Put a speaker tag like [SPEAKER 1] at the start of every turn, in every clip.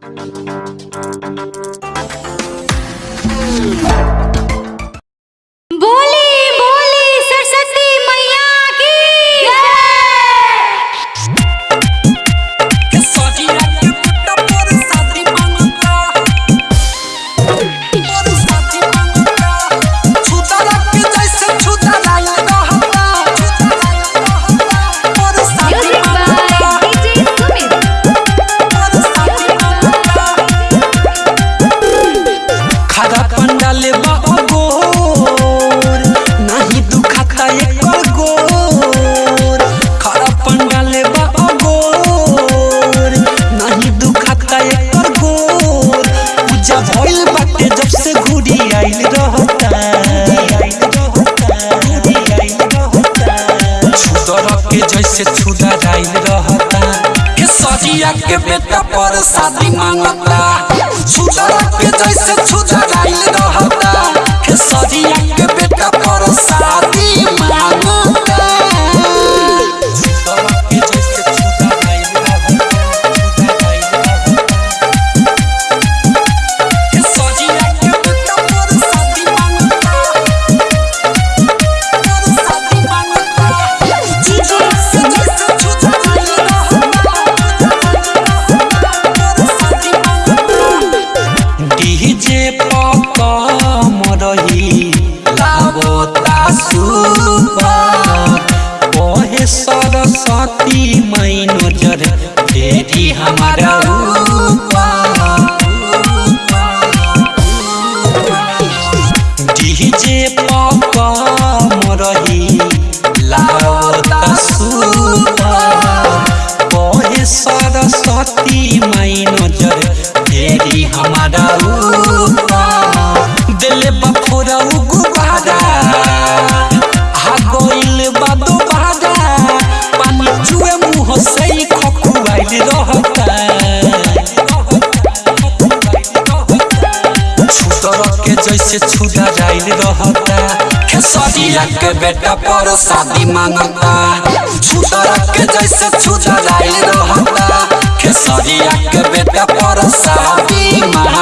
[SPEAKER 1] बोली
[SPEAKER 2] सजिया के बेटा पर शादी माँगता छुदर के जैसे आइल रहता के सजिया के सरस्वती मई नज़र फेरी हमारा ऊपर खेसरिया के बेटा पर शादी माँगता। छुतर के जैसे छूटा जाइल रहता। खेसरिया के बेटा पर शादी माँगता।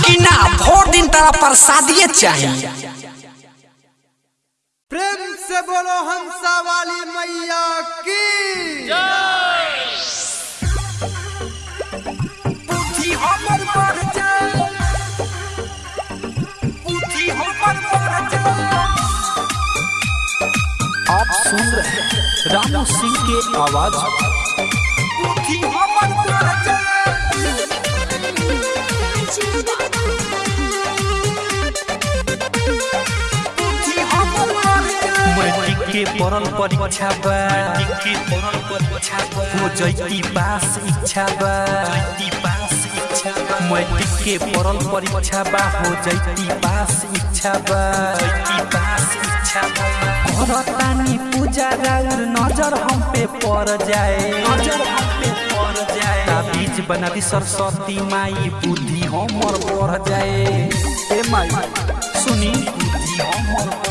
[SPEAKER 2] ना भोर दिन तारा पर शादिए चाहिए।
[SPEAKER 3] प्रेम से बोलो हंसा वाली मैया की।
[SPEAKER 2] बुद्धि हमर बढ़ जाए बुद्धि हमर बढ़ जाए
[SPEAKER 4] आप सुन रहे हैं रामू सिंह के आवाज़।
[SPEAKER 2] बुद्धि हमर बढ़ जाए
[SPEAKER 4] मैट्रिक के पढ़ल परीक्षा बा। हो जैती पास इच्छा बा। जैती पास इच्छा बा मैट्रिक के पढ़ल परीक्षा बा। हो जैती पास इच्छा बा। जैती पास इच्छा बा करतानी पूजा राउर नज़र हम पे पड़ जाए। नज़र हम पे पड़ जाए ताबीज बना दी सरस्वती माई, बुद्धि हमर बढ़ जाए। हे माई,
[SPEAKER 2] सुनी बुद्धि हमर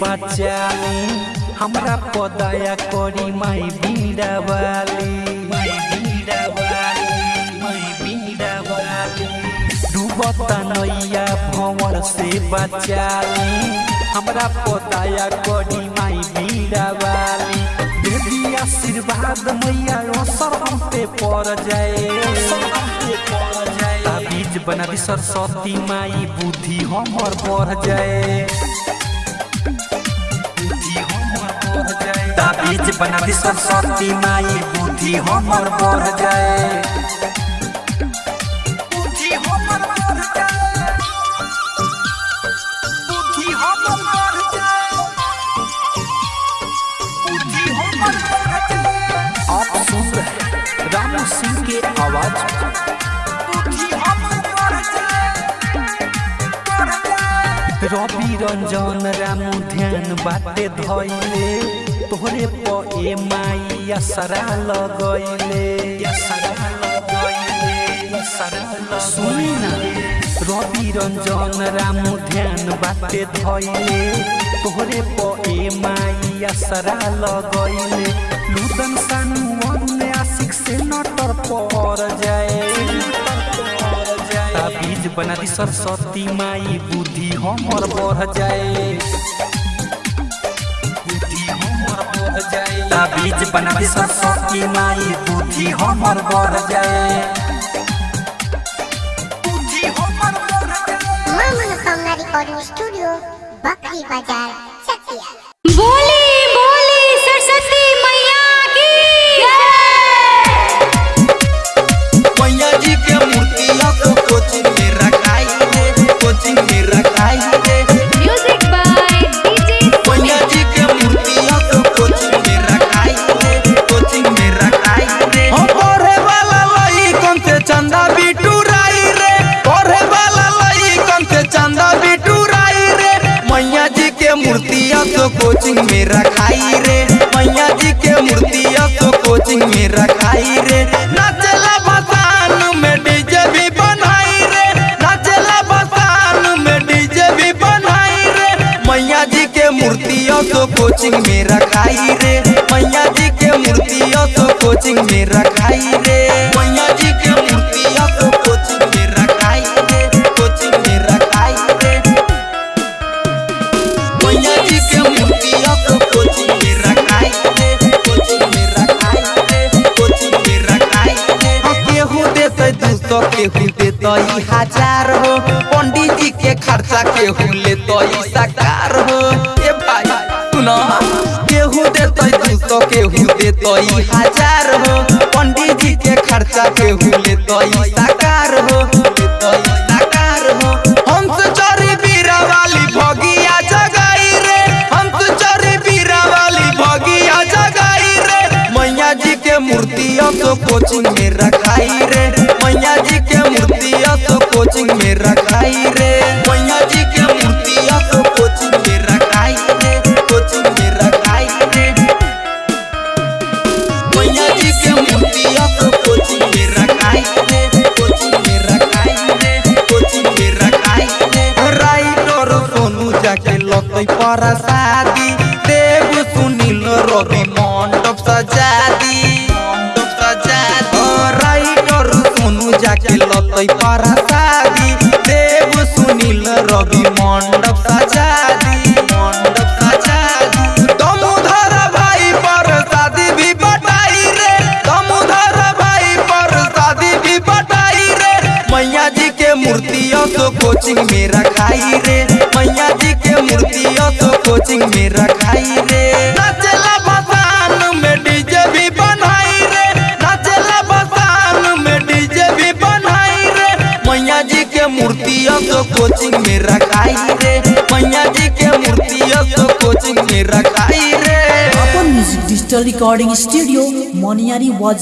[SPEAKER 2] बचाली हमरा पदाया करी माई बीड़ा वाली डूबता नैया भंवर से बचाली हमरा पदाया करी माई बीड़ा वाली देवी आशीर्वाद मैया असर हम पे पड़ जाए। ताबीज बना सरस्वती माई, बुद्धि हमर बढ़ जाए। ताबीज बना दी सरस्वती माई बुद्धि हमर जाए। रामू सिंह के आवाज़। बढ़ जाए। रवि रंजन रामू ध्यान बाटे धैले तोहरे प ए माई असरा लगैले। सुनी ना रवि रंजन राम ध्यान बाटे धैले। तोहरे प ए माई असरा लगैले। लुदन सानु अन्य आशिक से नटर पर जाए। ताबीज बना दी सरस्वती माई बुद्धि हमर बढ़ जाए। ताबीज बना दी सरस्वती माई बुद्धि हमर बर जाए। बुद्धि हमर बढ़ जाए।
[SPEAKER 1] माँ मनोकामना रिकॉर्डिंग स्टूडियो बकरी बाज़ार।
[SPEAKER 3] कोचिंग में रखाई रे। नाचला बसान में डीजे भी बनाई रे। नाचला बसान में डीजे भी बनाई रे। मैया जी के मूर्तियों तो कोचिंग में रखाई रे। मैया जी के मूर्तियों तो कोचिंग में रखाई रे। सौ केहू देते हज़ार हो। पंडित जी के खर्चा केहू लेते साकार हो साकार हो हंस चोरी बीरा वाली भगिया जगाई रे हंस चोरी बीरा वाली भगिया जगाई रे मैया जी के मूर्तियों तो कोचिंग में रखाई रे लतई शादी देव सुनील रवि मंडप सजा कोचिंग में रखाई रे
[SPEAKER 5] अपन